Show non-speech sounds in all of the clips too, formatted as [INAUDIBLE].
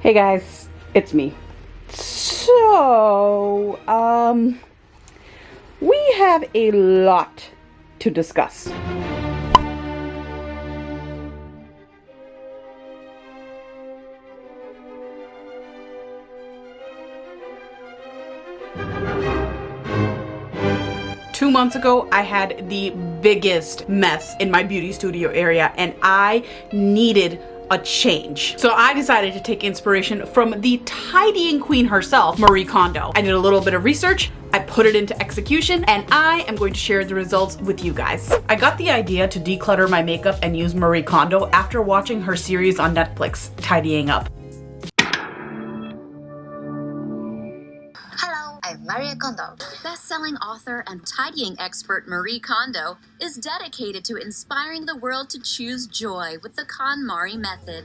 Hey guys, it's me. So, um, we have a lot to discuss. Two months ago, I had the biggest mess in my beauty studio area and I needed a change. So I decided to take inspiration from the tidying queen herself, Marie Kondo. I did a little bit of research, I put it into execution, and I am going to share the results with you guys. I got the idea to declutter my makeup and use Marie Kondo after watching her series on Netflix, Tidying Up. Hello, I'm Marie Kondo. Best-selling author and tidying expert Marie Kondo is dedicated to inspiring the world to choose joy with the KonMari method.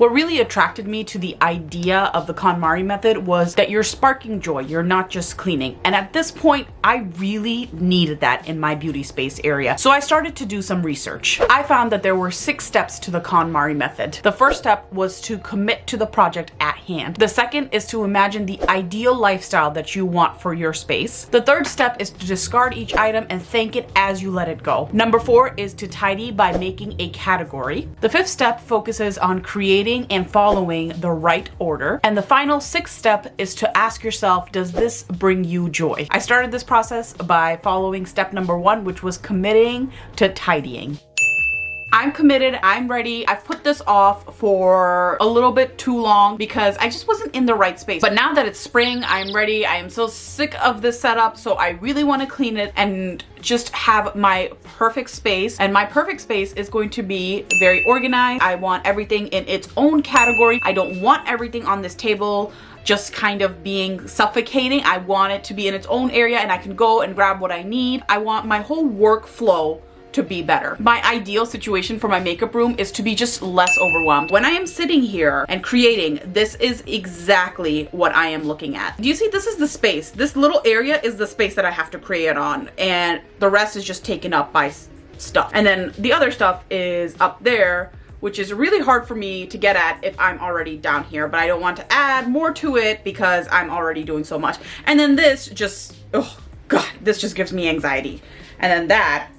What really attracted me to the idea of the KonMari method was that you're sparking joy, you're not just cleaning. And at this point, I really needed that in my beauty space area. So I started to do some research. I found that there were six steps to the KonMari method. The first step was to commit to the project at hand. The second is to imagine the ideal lifestyle that you want for your space. The third step is to discard each item and thank it as you let it go. Number four is to tidy by making a category. The fifth step focuses on creating and following the right order. And the final sixth step is to ask yourself, does this bring you joy? I started this process by following step number one, which was committing to tidying. I'm committed, I'm ready. I've put this off for a little bit too long because I just wasn't in the right space. But now that it's spring, I'm ready. I am so sick of this setup. So I really want to clean it and just have my perfect space. And my perfect space is going to be very organized. I want everything in its own category. I don't want everything on this table just kind of being suffocating. I want it to be in its own area and I can go and grab what I need. I want my whole workflow to be better. My ideal situation for my makeup room is to be just less overwhelmed. When I am sitting here and creating, this is exactly what I am looking at. Do you see this is the space? This little area is the space that I have to create on and the rest is just taken up by stuff. And then the other stuff is up there which is really hard for me to get at if I'm already down here, but I don't want to add more to it because I'm already doing so much. And then this just, oh God, this just gives me anxiety. And then that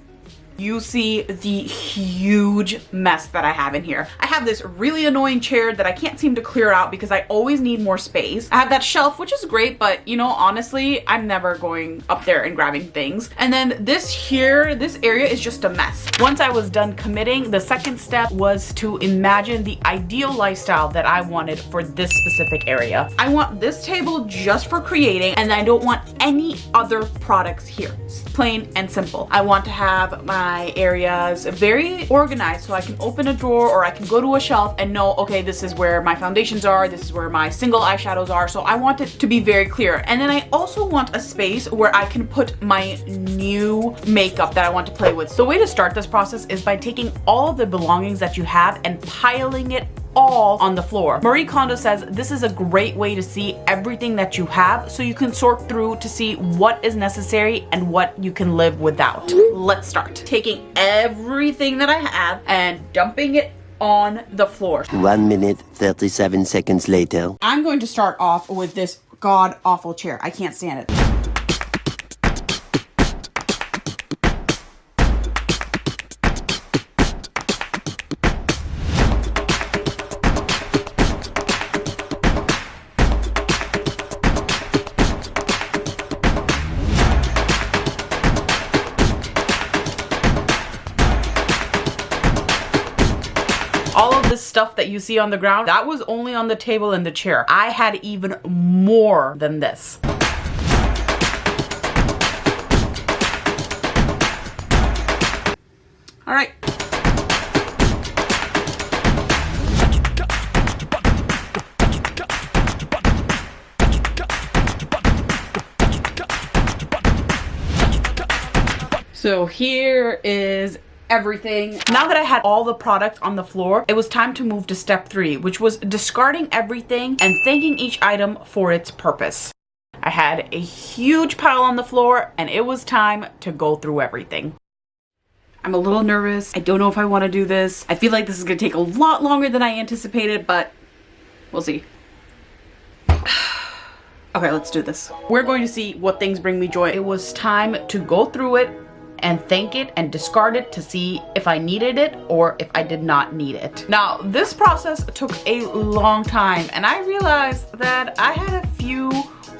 you see the huge mess that I have in here. I have this really annoying chair that I can't seem to clear out because I always need more space. I have that shelf, which is great, but you know, honestly, I'm never going up there and grabbing things. And then this here, this area is just a mess. Once I was done committing, the second step was to imagine the ideal lifestyle that I wanted for this specific area. I want this table just for creating and I don't want any other products here. It's plain and simple. I want to have my my areas very organized so I can open a drawer or I can go to a shelf and know, okay, this is where my foundations are, this is where my single eyeshadows are. So I want it to be very clear. And then I also want a space where I can put my new makeup that I want to play with. So the way to start this process is by taking all the belongings that you have and piling it all on the floor. Marie Kondo says this is a great way to see everything that you have so you can sort through to see what is necessary and what you can live without. Let's start. Taking everything that I have and dumping it on the floor. One minute, 37 seconds later. I'm going to start off with this god awful chair. I can't stand it. Stuff that you see on the ground, that was only on the table and the chair. I had even more than this. All right. So here is everything. Now that I had all the products on the floor, it was time to move to step three, which was discarding everything and thanking each item for its purpose. I had a huge pile on the floor and it was time to go through everything. I'm a little nervous. I don't know if I want to do this. I feel like this is going to take a lot longer than I anticipated, but We'll see. [SIGHS] Okay, let's do this. We're going to see what things bring me joy. It was time to go through it and thank it and discard it to see if I needed it or if I did not need it. Now, this process took a long time and I realized that I had a few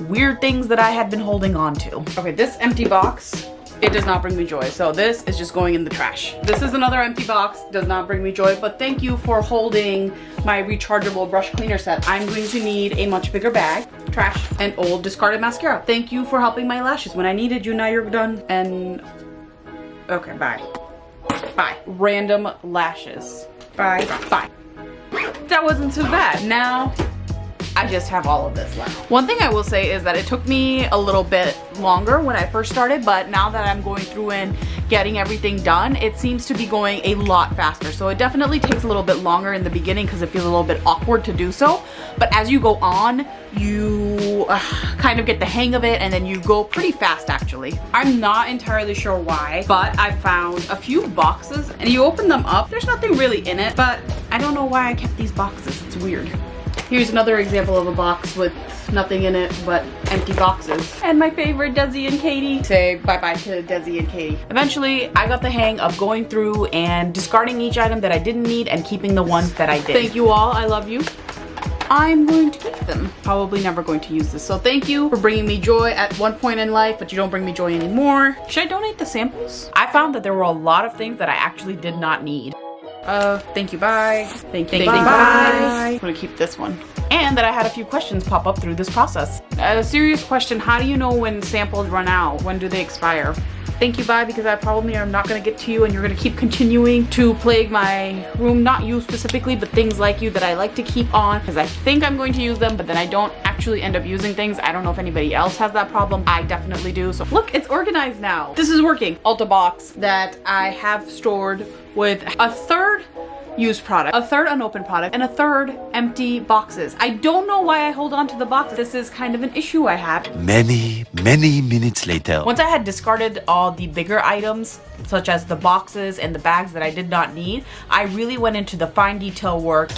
weird things that I had been holding on to. Okay, this empty box it does not bring me joy. So this is just going in the trash. This is another empty box, does not bring me joy, but thank you for holding my rechargeable brush cleaner set. I'm going to need a much bigger bag, trash, and old discarded mascara. Thank you for helping my lashes when I needed you, now you're done. And, okay, bye. Bye. Random lashes. Bye. Bye. That wasn't too bad. Now, I just have all of this left. One thing I will say is that it took me a little bit longer when I first started, but now that I'm going through and getting everything done, it seems to be going a lot faster. So it definitely takes a little bit longer in the beginning because it feels a little bit awkward to do so. But as you go on, you uh, kind of get the hang of it and then you go pretty fast actually. I'm not entirely sure why, but I found a few boxes and you open them up, there's nothing really in it, but I don't know why I kept these boxes. It's weird. Here's another example of a box with nothing in it but empty boxes. And my favorite, Desi and Katy. Say bye-bye to Desi and Katy. Eventually, I got the hang of going through and discarding each item that I didn't need and keeping the ones that I did. Thank you all, I love you. I'm going to keep them. Probably never going to use this. So thank you for bringing me joy at one point in life, but you don't bring me joy anymore. Should I donate the samples? I found that there were a lot of things that I actually did not need. Uh, thank you, bye. Thank you, thank, bye. You, bye. I'm gonna keep this one. And that I had a few questions pop up through this process. A serious question, how do you know when samples run out? When do they expire? Thank you, bye, because I probably am not gonna get to you and you're gonna keep continuing to plague my room. Not you specifically, but things like you that I like to keep on because I think I'm going to use them, but then I don't actually end up using things. I don't know if anybody else has that problem. I definitely do. So look, it's organized now. This is working. Ulta box that I have stored with a third used product, a third unopened product, and a third empty boxes. I don't know why I hold on to the box. This is kind of an issue I have. Many, many minutes later. Once I had discarded all the bigger items, such as the boxes and the bags that I did not need, I really went into the fine detail work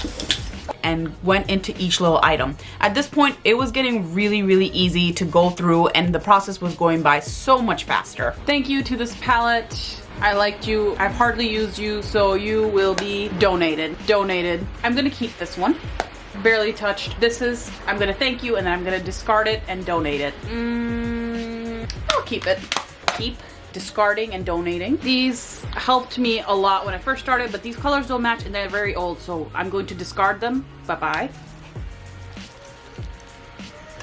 and went into each little item. At this point, it was getting really, really easy to go through and the process was going by so much faster. Thank you to this palette I liked you. I've hardly used you, so you will be donated. Donated. I'm gonna keep this one. Barely touched. This is, I'm gonna thank you and then I'm gonna discard it and donate it. Mm, I'll keep it. Keep discarding and donating. These helped me a lot when I first started, but these colors don't match and they're very old, so I'm going to discard them. Bye-bye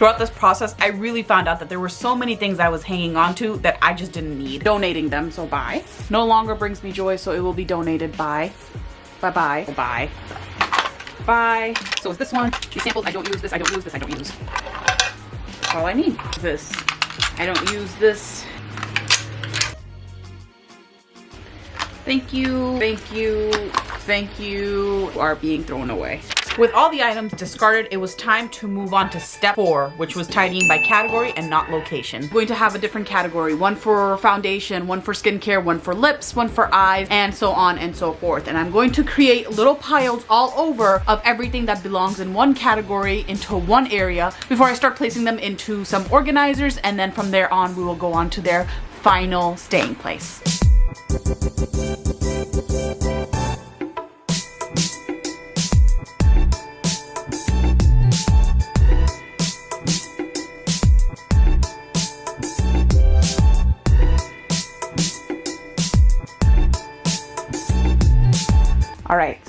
throughout this process, I really found out that there were so many things I was hanging on to that I just didn't need. Donating them, so bye. No longer brings me joy, so it will be donated. Bye. Bye-bye. Bye. Bye. So it's this one. These samples, I don't use this, I don't use this, I don't use. That's all I need. This. I don't use this. Thank you, thank you, thank you are being thrown away. With all the items discarded, it was time to move on to step four, which was tidying by category and not location. I'm going to have a different category, one for foundation, one for skincare, one for lips, one for eyes, and so on and so forth. And I'm going to create little piles all over of everything that belongs in one category into one area before I start placing them into some organizers. And then from there on, we will go on to their final staying place.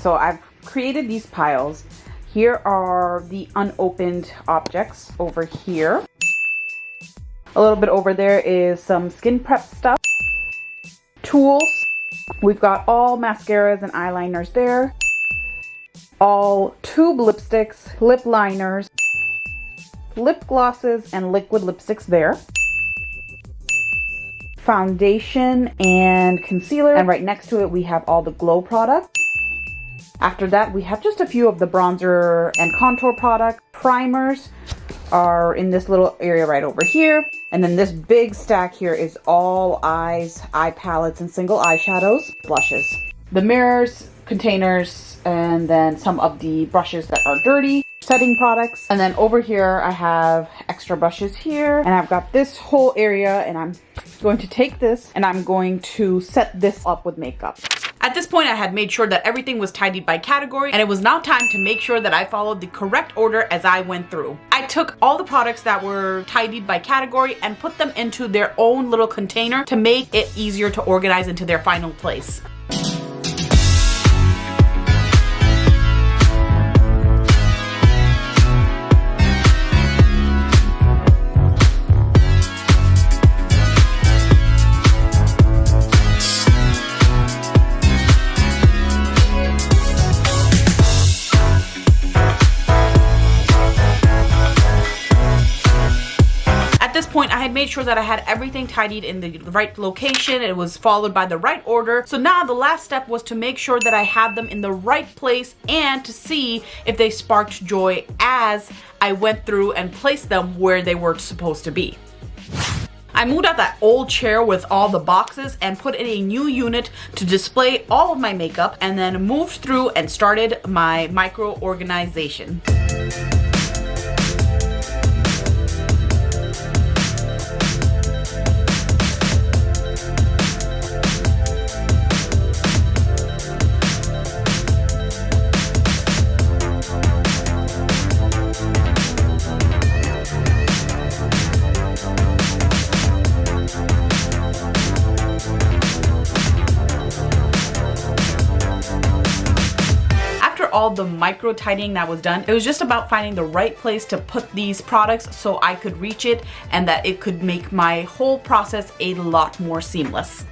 So I've created these piles. Here are the unopened objects over here. A little bit over there is some skin prep stuff. Tools. We've got all mascaras and eyeliners there. All tube lipsticks, lip liners, lip glosses, and liquid lipsticks there foundation and concealer and right next to it we have all the glow products after that, we have just a few of the bronzer and contour product. Primers are in this little area right over here. And then this big stack here is all eyes, eye palettes, and single eyeshadows, blushes. The mirrors, containers, and then some of the brushes that are dirty. setting products. And then over here, I have extra brushes here and I've got this whole area and I'm going to take this and I'm going to set this up with makeup. At this point, I had made sure that everything was tidied by category and it was now time to make sure that I followed the correct order as I went through. I took all the products that were tidied by category and put them into their own little container to make it easier to organize into their final place. Point, I had made sure that I had everything tidied in the right location. It was followed by the right order. So now the last step was to make sure that I had them in the right place and to see if they sparked joy as I went through and placed them where they were supposed to be. I moved out that old chair with all the boxes and put in a new unit to display all of my makeup and then moved through and started my micro organization. All the micro tidying that was done. It was just about finding the right place to put these products so I could reach it and that it could make my whole process a lot more seamless.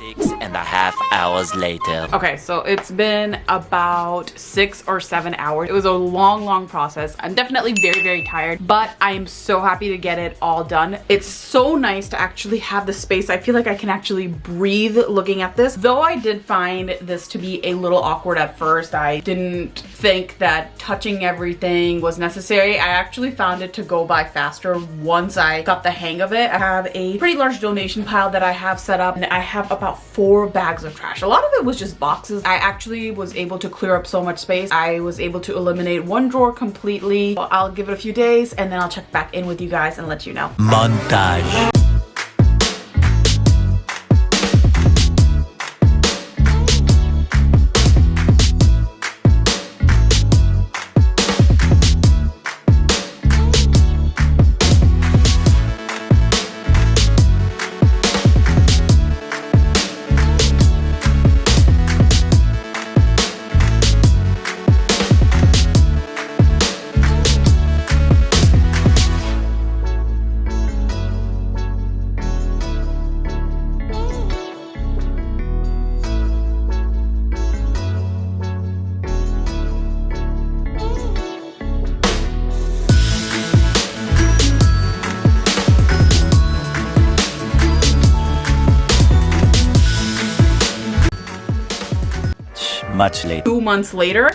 Six and a half hours later. Okay, so it's been about six or seven hours. It was a long, long process. I'm definitely very, very tired, but I am so happy to get it all done. It's so nice to actually have the space. I feel like I can actually breathe looking at this. Though I did find this to be a little awkward at first. I didn't think that touching everything was necessary. I actually found it to go by faster once I got the hang of it. I have a pretty large donation pile that I have set up and I have about about four bags of trash. A lot of it was just boxes. I actually was able to clear up so much space. I was able to eliminate one drawer completely. I'll give it a few days and then I'll check back in with you guys and let you know. Montage. Much later. Two months later,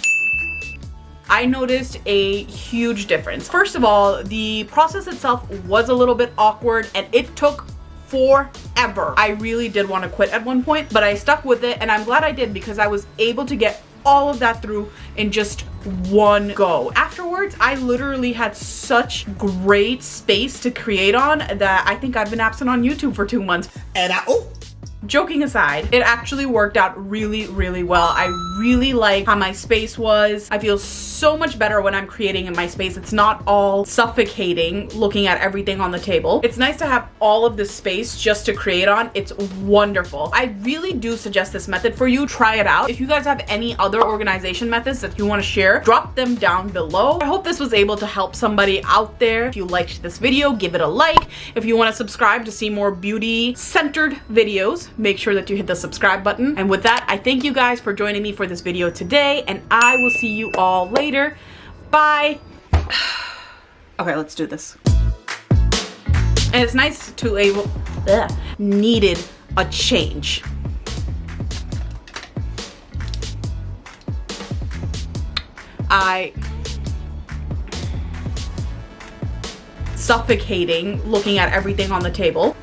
I noticed a huge difference. First of all, the process itself was a little bit awkward and it took forever. I really did want to quit at one point, but I stuck with it and I'm glad I did because I was able to get all of that through in just one go. Afterwards, I literally had such great space to create on that I think I've been absent on YouTube for two months. And I, oh, joking aside, it actually worked out really, really well. I really like how my space was. I feel so much better when I'm creating in my space. It's not all suffocating looking at everything on the table. It's nice to have all of this space just to create on. It's wonderful. I really do suggest this method for you. Try it out. If you guys have any other organization methods that you want to share, drop them down below. I hope this was able to help somebody out there. If you liked this video, give it a like. If you want to subscribe to see more beauty centered videos, make sure that you hit the subscribe button. And with that, I thank you guys for joining me for this video today and I will see you all later. Bye. [SIGHS] okay, let's do this. And it's nice to able, ugh, needed a change. I suffocating looking at everything on the table.